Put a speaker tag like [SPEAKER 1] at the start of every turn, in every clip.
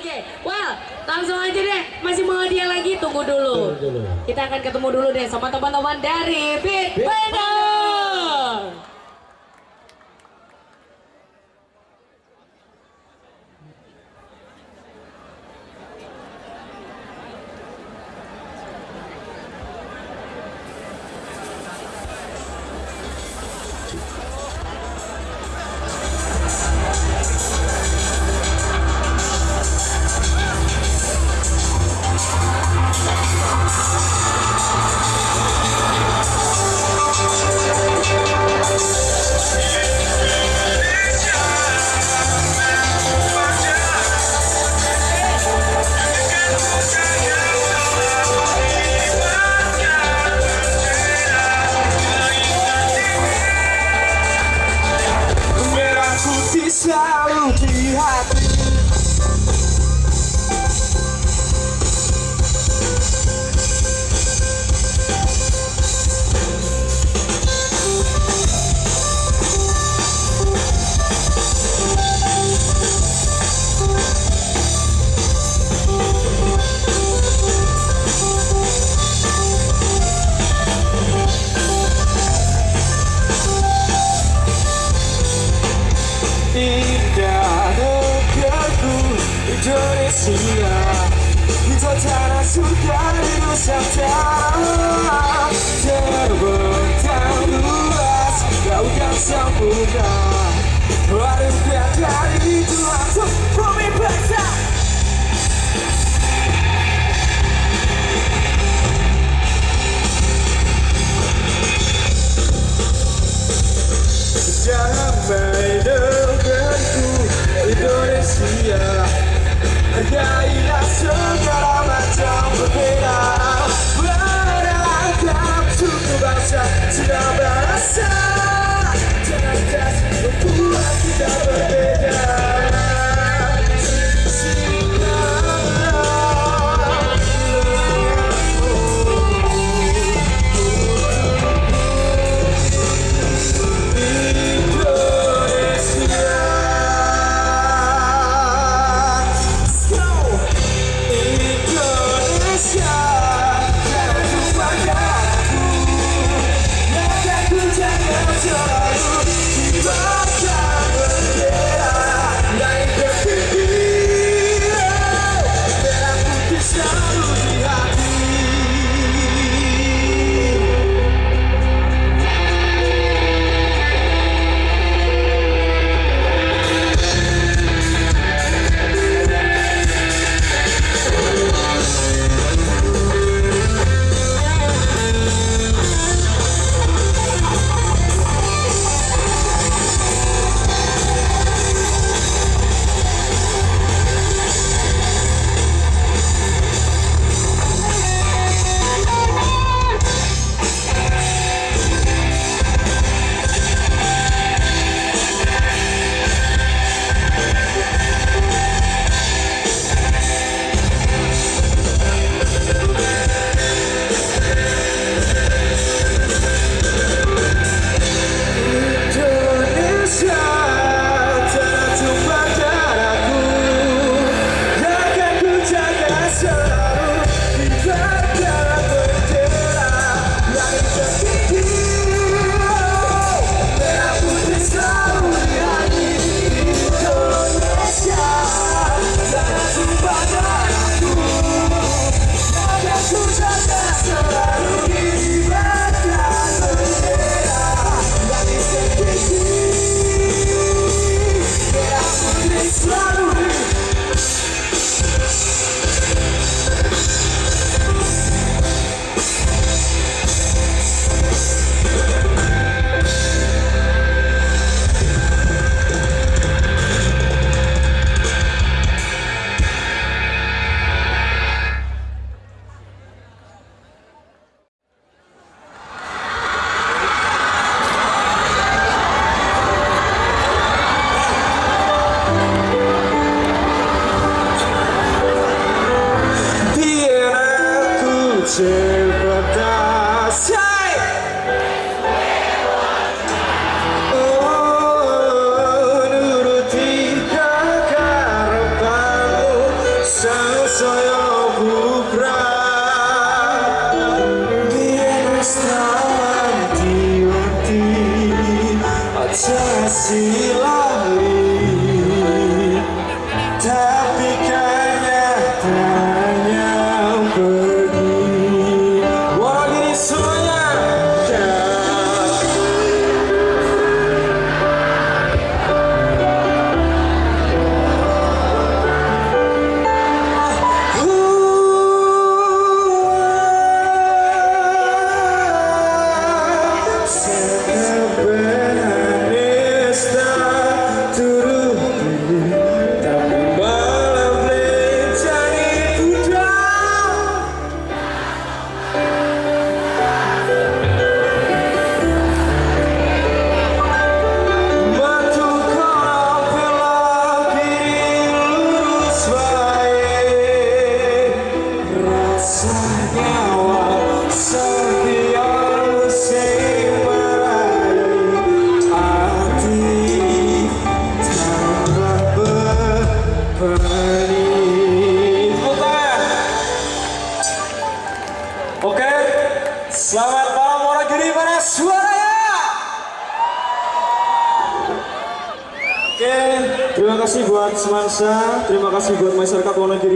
[SPEAKER 1] aja well langsung aja deh. Masih mau dia lagi tunggu dulu,
[SPEAKER 2] tunggu dulu.
[SPEAKER 1] kita akan ketemu dulu deh sama teman-teman dari Big Yeah.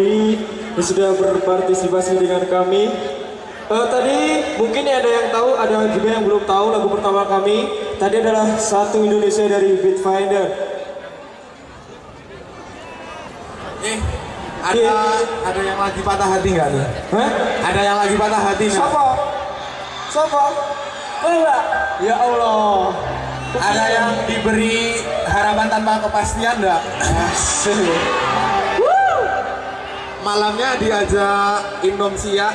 [SPEAKER 1] Wonogiri yang sudah berpartisipasi dengan kami. Eh, tadi mungkin ada yang tahu, ada juga yang belum tahu lagu pertama kami. Tadi adalah satu Indonesia dari Bitfinder.
[SPEAKER 3] Eh, ada ada yang lagi patah hati nggak nih?
[SPEAKER 1] Hah?
[SPEAKER 3] Ada yang lagi patah hati nggak?
[SPEAKER 1] Siapa? Siapa? Enggak. Ya Allah.
[SPEAKER 3] Ada yang diberi harapan tanpa kepastian nggak? Malamnya diajak insomnia,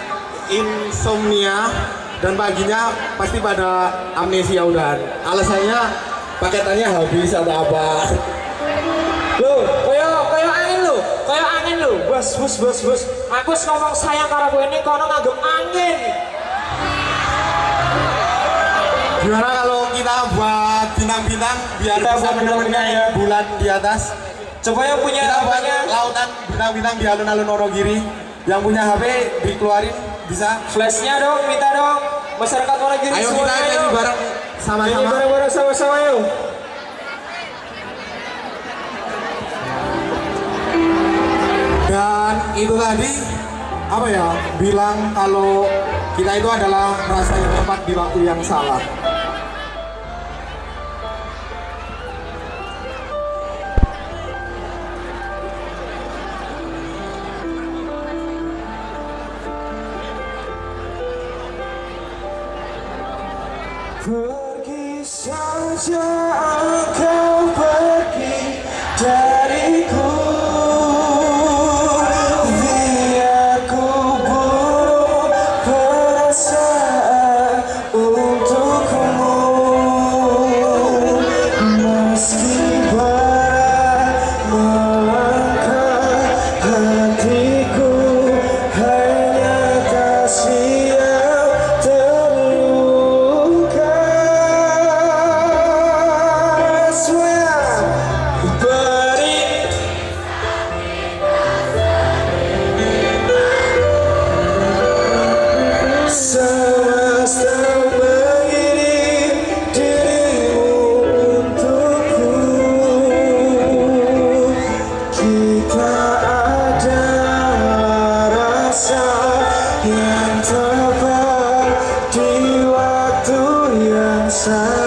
[SPEAKER 3] insomnia dan paginya pasti pada amnesia udahan. Alasannya paketannya habis atau apa?
[SPEAKER 4] Loh, kaya kaya angin lho, kaya angin lho.
[SPEAKER 1] Bos, bos, bos, bos.
[SPEAKER 4] Aku ngomong sayang karo kowe ini kono nganggep angin.
[SPEAKER 3] Gimana kalau kita buat bintang-bintang biar
[SPEAKER 1] Kita
[SPEAKER 3] bisa menemukan
[SPEAKER 1] ya.
[SPEAKER 3] bulan di atas?
[SPEAKER 1] Coba yang punya
[SPEAKER 3] Kita
[SPEAKER 1] apanya?
[SPEAKER 3] lautan bintang-bintang di alun-alun Wonogiri. Yang punya HP dikeluarin bisa.
[SPEAKER 1] Flashnya dong, minta dong. Masyarakat Wonogiri
[SPEAKER 3] Ayo kita
[SPEAKER 1] semuanya
[SPEAKER 3] nyanyi
[SPEAKER 1] yuk.
[SPEAKER 3] bareng
[SPEAKER 1] Nyanyi
[SPEAKER 3] sama-sama.
[SPEAKER 1] bareng-bareng sama-sama yuk.
[SPEAKER 3] Dan itu tadi apa ya? Bilang kalau kita itu adalah merasa yang tepat di waktu yang salah.
[SPEAKER 1] Yang salah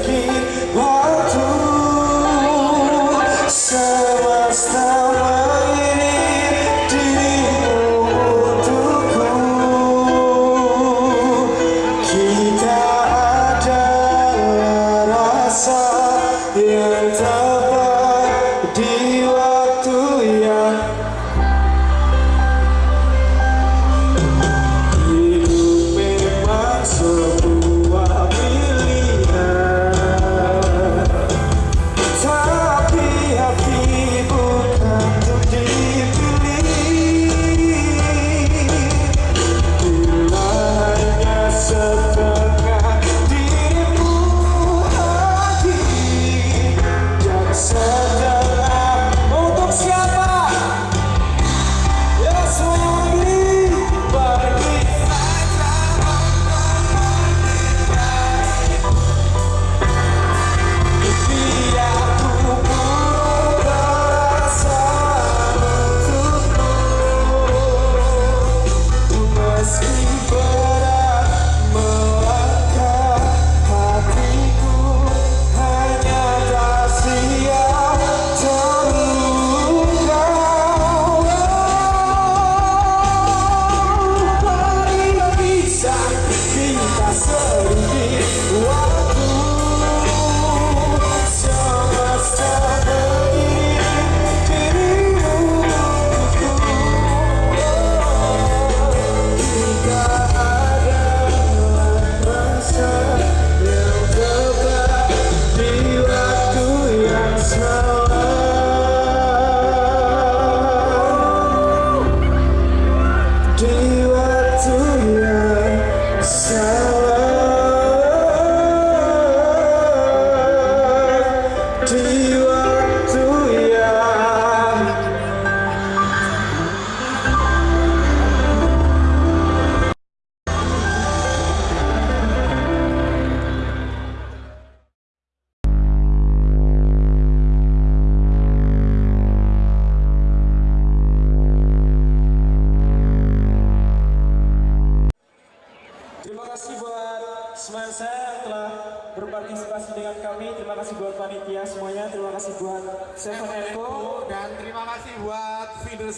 [SPEAKER 3] thinking what to say was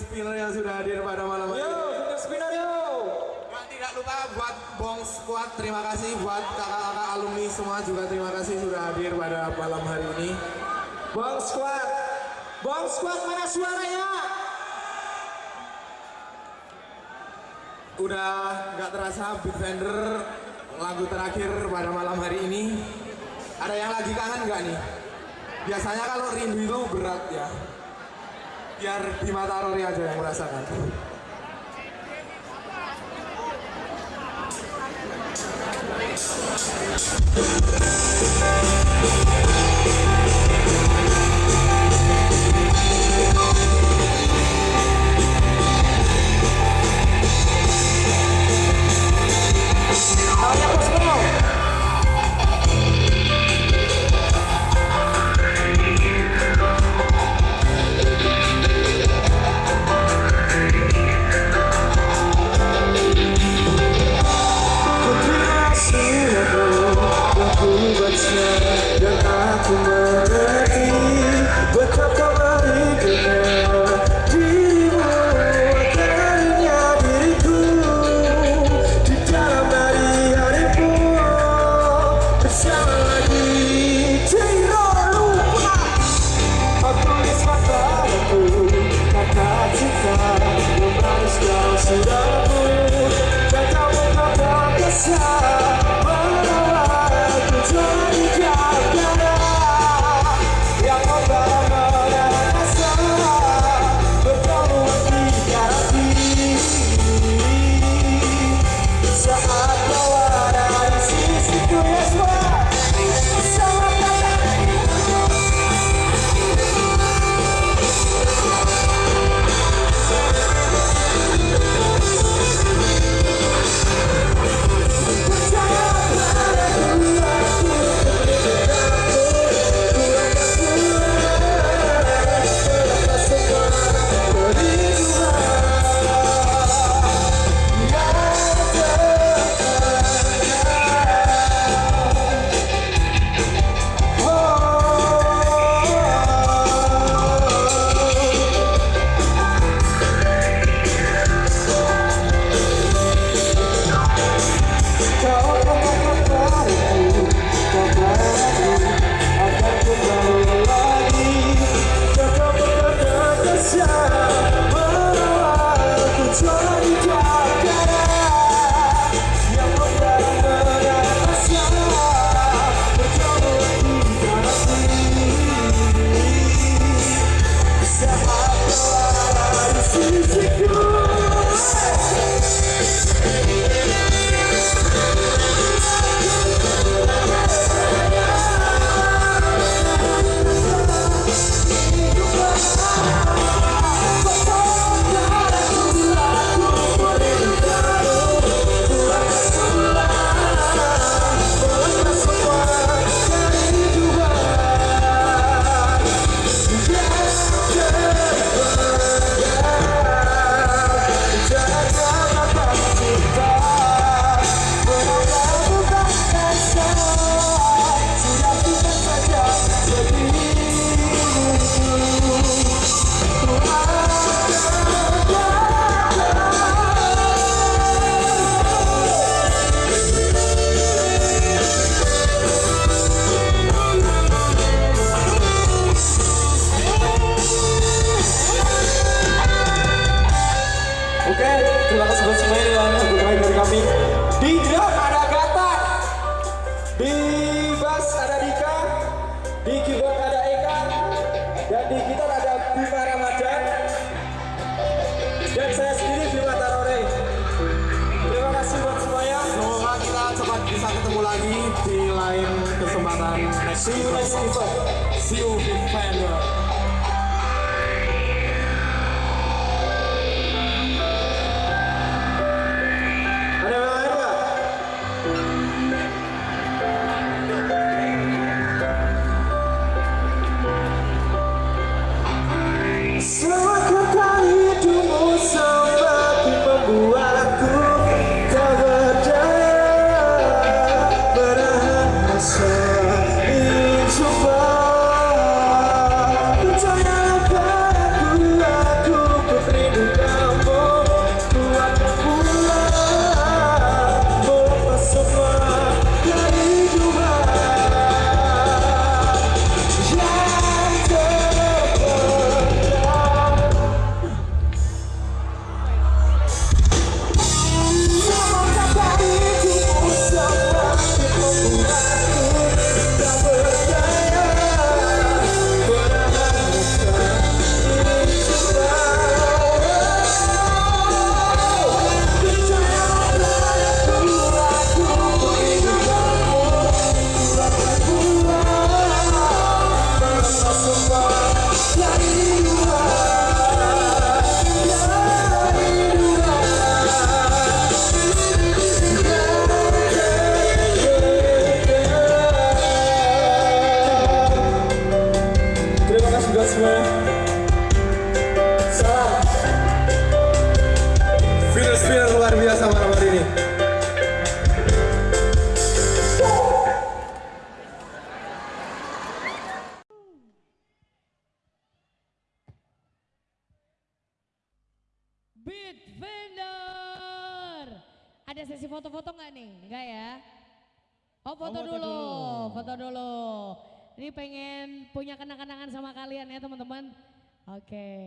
[SPEAKER 3] spinner yang sudah hadir pada malam hari
[SPEAKER 1] Yo,
[SPEAKER 3] ini.
[SPEAKER 1] Finger Spinner yo.
[SPEAKER 3] Dan tidak lupa buat Bong Squad, terima kasih buat kakak-kakak alumni semua juga terima kasih sudah hadir pada malam hari ini.
[SPEAKER 1] Bang Squad. Bang Squad mana suaranya?
[SPEAKER 3] Udah nggak terasa Big Fender lagu terakhir pada malam hari ini. Ada yang lagi kangen nggak nih? Biasanya kalau rindu itu berat ya. Biar Bima Tarori aja yang merasakan.
[SPEAKER 1] Tangannya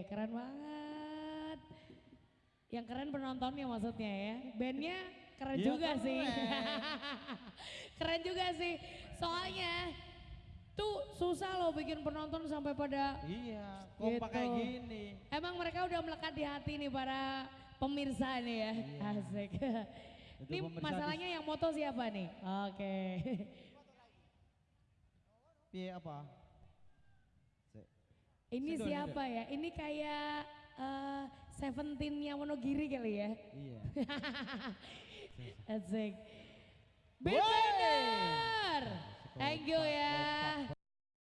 [SPEAKER 5] keren banget. Yang keren penontonnya maksudnya ya. Bandnya keren
[SPEAKER 2] Iya,
[SPEAKER 5] juga
[SPEAKER 2] keren.
[SPEAKER 5] sih. keren juga sih. Soalnya tuh susah loh bikin penonton sampai pada
[SPEAKER 2] Iya, kompak
[SPEAKER 5] Gitu.
[SPEAKER 2] kayak gini.
[SPEAKER 5] Emang mereka udah melekat di hati nih para pemirsa nih ya. Asik.
[SPEAKER 2] Itu
[SPEAKER 5] Ini masalahnya yang moto siapa nih? Oke.
[SPEAKER 2] Piye apa?
[SPEAKER 5] Ini
[SPEAKER 2] Sido,
[SPEAKER 5] siapa ya? Ini kayak eh, Seventeen-nya Wonogiri kali ya.
[SPEAKER 2] Iya.
[SPEAKER 5] Asik. Beat Bender! Thank you ya.